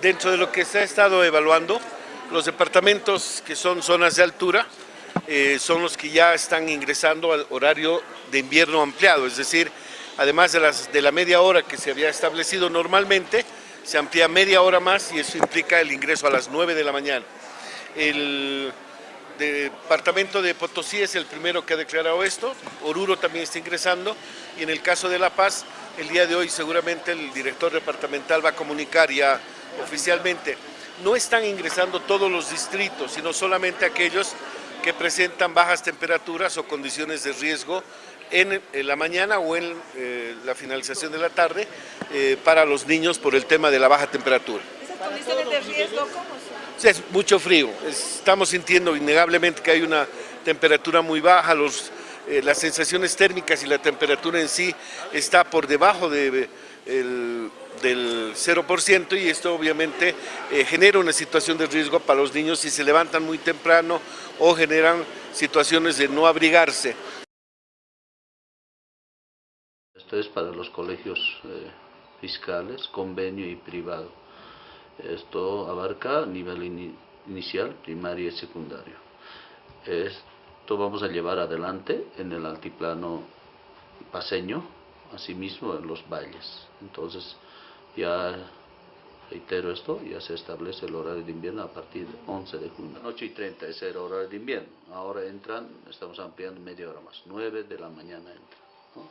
Dentro de lo que se ha estado evaluando, los departamentos que son zonas de altura eh, son los que ya están ingresando al horario de invierno ampliado, es decir, además de, las, de la media hora que se había establecido normalmente, se amplía media hora más y eso implica el ingreso a las 9 de la mañana. El departamento de Potosí es el primero que ha declarado esto, Oruro también está ingresando y en el caso de La Paz, el día de hoy seguramente el director departamental va a comunicar ya oficialmente, no están ingresando todos los distritos, sino solamente aquellos que presentan bajas temperaturas o condiciones de riesgo en, la mañana o en eh, la finalización de la tarde eh, para los niños por el tema de la baja temperatura. ¿Esas condiciones de riesgo cómo son? es mucho frío, estamos sintiendo innegablemente que hay una temperatura muy baja, los, eh, las sensaciones térmicas y la temperatura en sí está por debajo de del 0% y esto obviamente eh, genera una situación de riesgo para los niños si se levantan muy temprano o generan situaciones de no abrigarse. Esto es para los colegios eh, fiscales, convenio y privado. Esto abarca nivel inicial, primario y secundario. Esto vamos a llevar adelante en el altiplano paseño, asimismo en los valles. Entonces, ya reitero esto, ya se establece el horario de invierno a partir de 11 de junio. 8 y 30 es el horario de invierno. Ahora entran, estamos ampliando media hora más, 9 de la mañana entran.